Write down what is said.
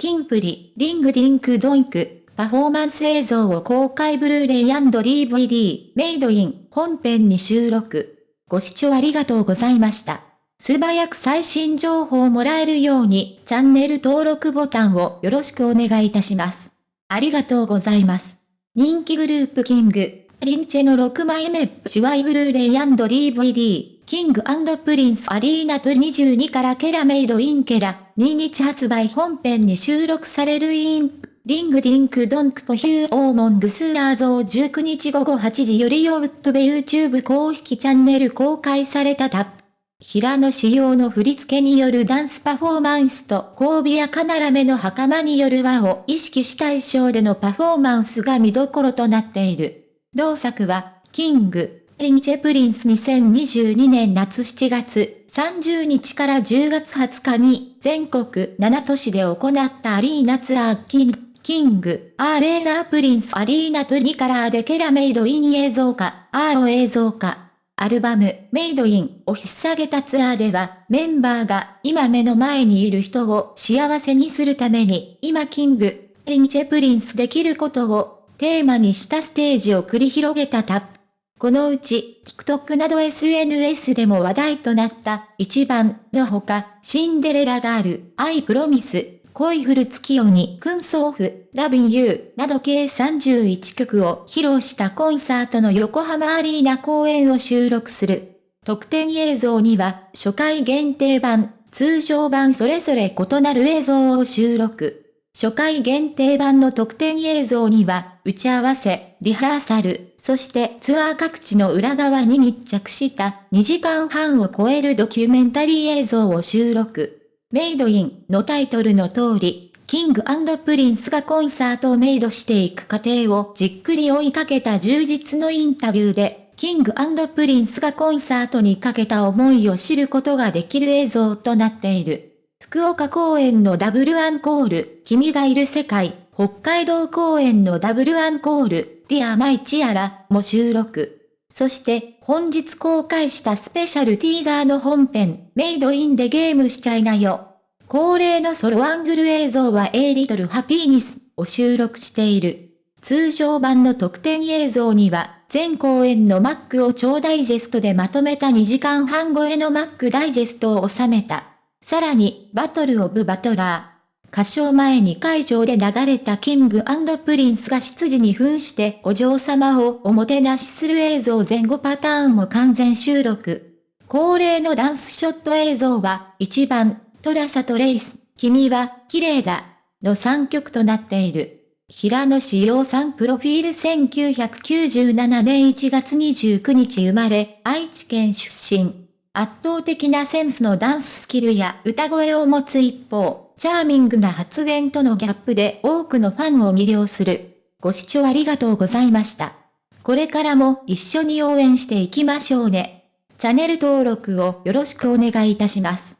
キンプリ、リングディンクドインク、パフォーマンス映像を公開ブルーレイ &DVD、メイドイン、本編に収録。ご視聴ありがとうございました。素早く最新情報をもらえるように、チャンネル登録ボタンをよろしくお願いいたします。ありがとうございます。人気グループキング、リンチェの6枚目、シュワイブルーレイ &DVD、キングプリンスアリーナと22からケラメイドインケラ、2日発売本編に収録されるインプ、リングディンクドンクポヒューオーモングスーアーゾー19日午後8時よりヨウッドベ YouTube 公式チャンネル公開されたタップ。平野仕様の振り付けによるダンスパフォーマンスと交尾やカナラメの袴による和を意識した衣装でのパフォーマンスが見どころとなっている。同作は、キング、リンチェプリンス2022年夏7月30日から10月20日に全国7都市で行ったアリーナツアーキング、キング、アーレーナープリンスアリーナトリカラーでケラメイドイン映像化、アーロ映像化。アルバム、 Made in を引っ提げたツアーでは、メンバーが今目の前にいる人を幸せにするために、今 King & Princeにできることをテーマにしたステージを繰り広げたタップ。このうち、TikTok など SNS でも話題となった一番のほか、シンデレラガール、 I promise、恋降る月夜に、クンソーフ、 Lovin' you など計31曲を披露したコンサートの横浜アリーナ公演を収録する。特典映像には、初回限定版、通常版それぞれ異なる映像を収録。初回限定版の特典映像には、打ち合わせ、リハーサル、そしてツアー各地の裏側に密着した2時間半を超えるドキュメンタリー映像を収録。 Made in のタイトルの通り、キングプリンスがコンサートをメイドしていく過程をじっくり追いかけた充実のインタビューで、キングプリンスがコンサートにかけた思いを知ることができる映像となっている。福岡公演のダブルアンコール、君がいる世界、北海道公演のダブルアンコール、 Dear My Tiara も収録。そして本日公開したスペシャルティーザーの本編、Made in でゲームしちゃいなよ。恒例のソロアングル映像は A リトルハピーニスを収録している。通常版の特典映像には、全公演の MC を超ダイジェストでまとめた2時間半超えの MC ダイジェストを収めた。さらに、 Battle of Butler。歌唱前に会場で流れたキングプリンスが執事に扮してお嬢様をおもてなしする映像前後パターンも完全収録。恒例のダンスショット映像は、1番、トラサとレイス、君は、綺麗だ、の3曲となっている。平野志陽さんプロフィール1997年1月29日生まれ、愛知県出身。圧倒的なセンスのダンススキルや歌声を持つ一方、チャーミングな発言とのギャップで多くのファンを魅了する。ご視聴ありがとうございました。これからも一緒に応援していきましょうね。チャンネル登録をよろしくお願いいたします。